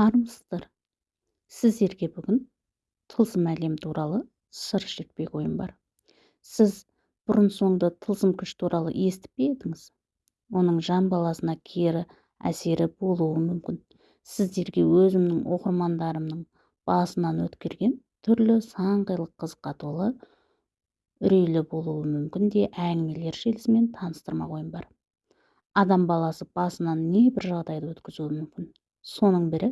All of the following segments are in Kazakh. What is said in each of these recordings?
армысыздар. Сіздерге бүгін тылсым әлем туралы сыр шертпек ойым бар. Сіз бұрын соңды тылсым күш туралы естіп пе едіңіз? Оның жан баласына кері әсері болуы мүмкін. Сіздерге өзімнің оқырмандарымның басынан өткерген түрлі сан қилы қызыққа толы үрейлі болуы мүмкін де әңгімелер желісімен таныстырмақ ойым бар. Адам баласы басынан небір жағдайды өткізуі мүмкін. Соның бірі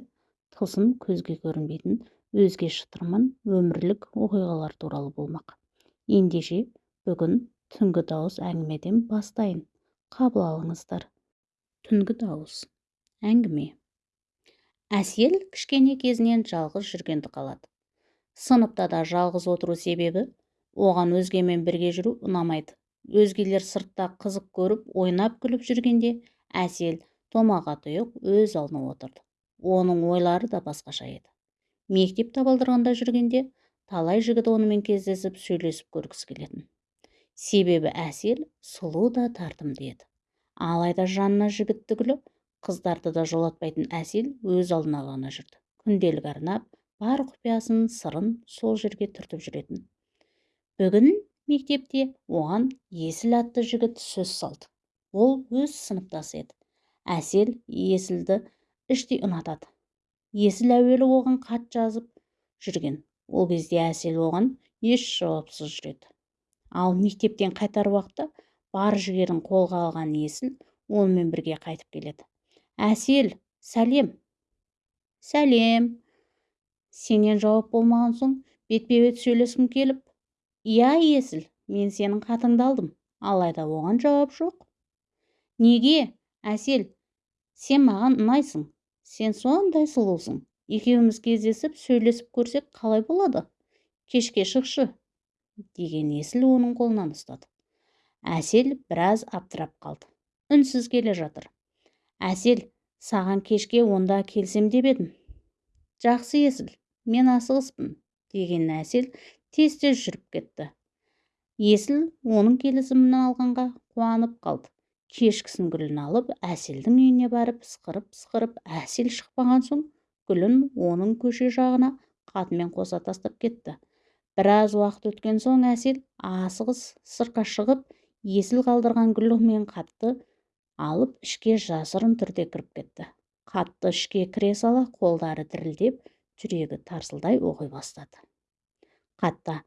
тылсым көзге көрінбейтін өзге шытырман өмірлік оқиғалар туралы болмақ. Ендеше бүгін түнгі дауыс әңгімеден бастайын. Қабыл алыңыздар. Түнгі дауыс. Әңгіме. Әсел кішкене кезінен жалғыз жүргенді қалады. Сыныпта да жалғыз отыру себебі оған өзгемен бірге жүру ұнамайды. Өзгелер сыртта қызық көріп ойнап күліп жүргенде әсел томаға тұйық өз алдына отырды. Оның ойлары да басқаша еді. Мектеп табалдырығында жүргенде талай жігіт онымен кездесіп сөйлесіп көргісі келетін. Себебі әсел сұлу да тартымды еді. Алайда жанына жігіт түгілі қыздарды да жолатпайтын әсел өз алдына ғана жүрді. Күнделік арнап бар құпиясын сырын сол жерге түртіп жүретін. Бүгін мектепте оған есіл атты жігіт сөз салды. Ол өз сыныптасы еді. Әсел есілді іштей ұнатады. Есіл әуелі оған хат жазып жүрген. Ол кезде әсел оған еш жауапсыз жүреді. Ал мектептен қайтар уақытта бар жігерін қолға алған есіл онымен бірге қайтып келеді. Әсел сәлем! Сәлем! Сенен жауап болмаған соң бетпе бет сөйлескім келіп иә есіл мен сенің хатыңды алдым алайда оған жауап жоқ неге? Әсел сен маған ұнайсың сен сондай сұлусың. Екеуміз кездесіп сөйлесіп көрсек қалай болады? Кешке шықшы деген есіл оның қолынан ұстады. Әсел біраз аптырап қалды. Үнсіз келе жатыр. Әсел саған кешке онда келсем деп едім. Жақсы есіл мен асығыспын деген әсел тез тез жүріп кетті. Есіл оның келісімін алғанға қуанып қалды. Кешкісін гүлін алып әселдің үйіне барып ысқырып ысқырып әсел шықпаған соң гүлін оның көше жағына қатымен қоса тастап кетті. Біраз уақыт өткен соң әсел асығыс сыртқа шығып есіл қалдырған гүл мен қатты алып ішке жасырын түрде кіріп кетті. Қатты ішке кіре сала қолдары дірілдеп жүрегі тарсылдай оқи бастады. Қатта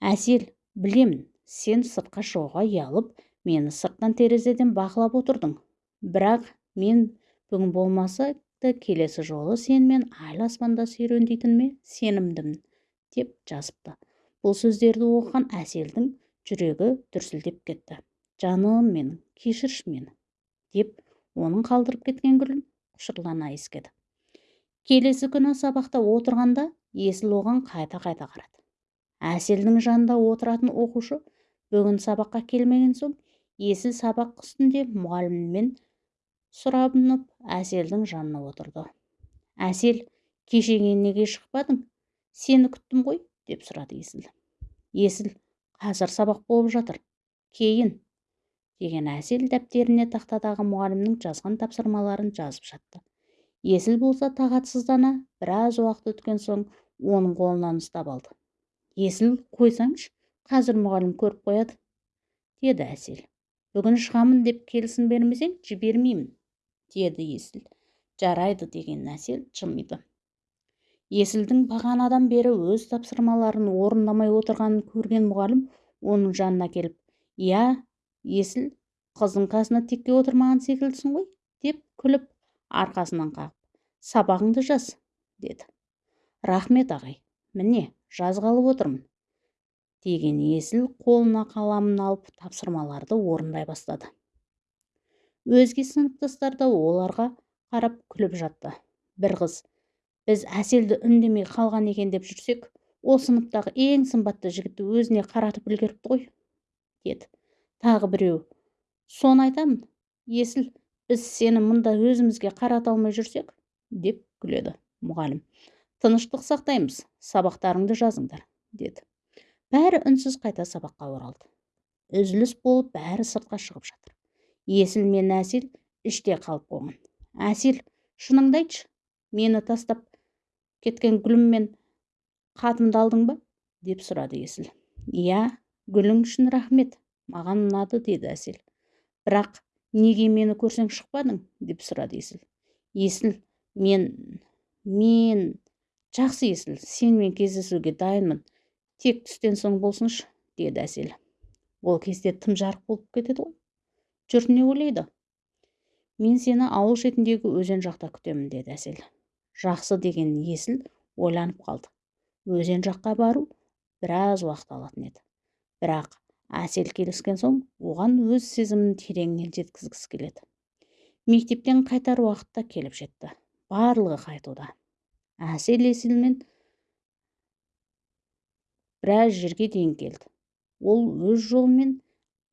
әсел білемін сен сыртқа шығуға ұялып мені сырттан терезеден бақылап отырдың. Бірақ мен бүгін болмаса келесі жолы сенімен айлы аспанда серуендейтініме сенімдімін деп жазыпты. Бұл сөздерді оқыған әселдің жүрегі дүрсілдеп кетті. Жаным менің кешірші мені деп оның қалдырып кеткен гүлін құшырлана иіскеді. Келесі күні сабақта отырғанда есіл оған қайта-қайта қарады. Әселдің жанында отыратын оқушы бүгін сабаққа келмеген соң есіл сабақ үстінде мұғаліммен сұрабынып әселдің жанына отырды. Әсел кешеге неге шықпадың? Сені күттім ғой? деп сұрады есіл. Есіл қазір сабақ болып жатыр кейін деген әсел дәптеріне тақтадағы мұғалімнің жазған тапсырмаларын жазып жатты. Есіл болса тағатсыздана біраз уақыт өткен соң оның қолынан ұстап алды. Есіл қойсаңшы қазір мұғалім көріп қояды деді әсел. Бүгін шығамын деп келісім бермесең жібермеймін деді есіл. Жарайды деген әсел жымиды. Есілдің бағанадан бері өз тапсырмаларын орындамай отырғанын көрген мұғалім оның жанына келіп иә есіл қыздың қасына текке отырмаған секілдісің ғой деп күліп арқасынан қағып сабағыңды жаз деді. Рахмет ағай міне жазғалы отырмын деген есіл қолына қаламын алып тапсырмаларды орындай бастады. Өзге сыныптастар да оларға қарап күліп жатты. Бір қыз біз әселді үндемей қалған екен деп жүрсек ол сыныптағы ең сымбатты жігітті өзіне қаратып үлгеріпті ғой деді. Тағы біреу соны айтамын есіл біз сені мұнда өзімізге қарата алмай жүрсек деп күледі мұғалім. Тыныштық сақтаймыз сабақтарыңды жазыңдар деді. Бәрі үнсіз қайта сабаққа оралды. үзіліс болып бәрі сыртқа шығып жатыр. Есіл мен әсел іште қалып қойған. Әсел шыныңды айтшы мені тастап кеткен гүліммен хатымды алдың ба? деп сұрады есіл. Иә гүлің үшін рахмет маған ұнады деді әсел. Бірақ неге мені көрсең шықпадың? деп сұрады есіл. Есіл мен мен жақсы есіл сенімен кездесуге дайынмын. Тек түстен соң болсыншы деді әсел. Ол кезде тым жарық болып кетеді ғой. Жұрт не ойлайды? Мен сені ауыл шетіндегі өзен жақта күтемін деді әсел. Жақсы деген есіл ойланып қалды. Өзен жаққа бару біраз уақыт алатын еді. Бірақ әсел келіскен соң оған өз сезімін тереңінен жеткізгісі келеді. Мектептен қайтар уақыт та келіп жетті. Барлығы қайтуда. Әсел есілмен біраз жерге дейін келді. Ол өз жолымен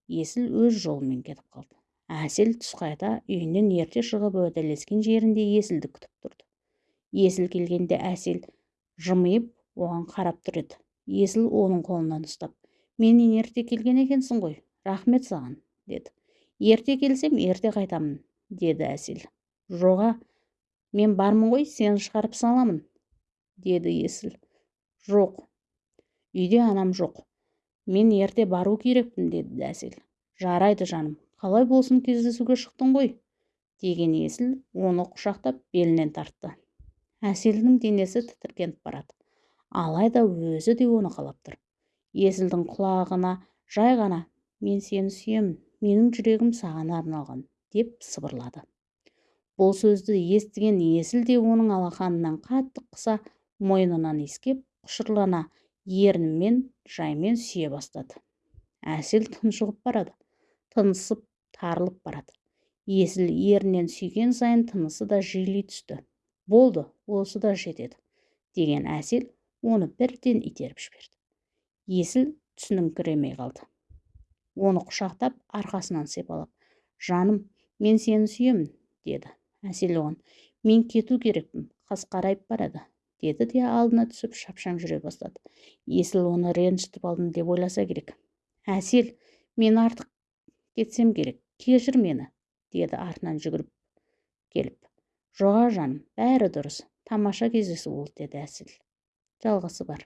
есіл өз жолымен кетіп қалды. Әсел түс қайта үйінен ерте шығып уәделескен жерінде есілді күтіп тұрды. Есіл келгенде әсел жымиып оған қарап тұр еді. Есіл оның қолынан ұстап менен ерте келген екенсің ғой рахмет саған деді. Ерте келсем ерте қайтамын деді әсел. Жоға мен бармын ғой сені шығарып саламын деді есіл. Жоқ үйде анам жоқ. Мен ерте бару керекпін деді әсел жарайды жаным қалай болсын кездесуге шықтың ғой деген есіл оны құшақтап белінен тартты. Әселдің денесі тітіркеніп барады. Алайда өзі де оны қалап тұр. Есілдің құлағына жай ғана мен сені сүйемін менің жүрегім саған арналған деп сыбырлады. Бұл сөзді естіген есіл де оның алақанынан қатты қыса мойнынан иіскеп құшырлана ернімен жаймен сүйе бастады. Әсел тұншығып барады тынысып тарылып барады. Есіл ерінен сүйген сайын тынысы да жиілей түсті. Болды осы да жетеді деген әсел оны бірден итеріп жіберді. Есіл түсініңкіремей қалды. Оны құшақтап арқасынан сипалап жаным мен сені сүйемін деді. Әсел оған мен кету керекпін қас қарайып барады деді де алдына түсіп шапшаң жүре бастады. Есіл оны ренжітіп алдым деп ойласа керек. Әсел мен артық кетсем керек. Кешір мені деді артынан жүгіріп келіп. Жоға жаным бәрі дұрыс. Тамаша кездесу болды деді әсел. Жалғасы бар.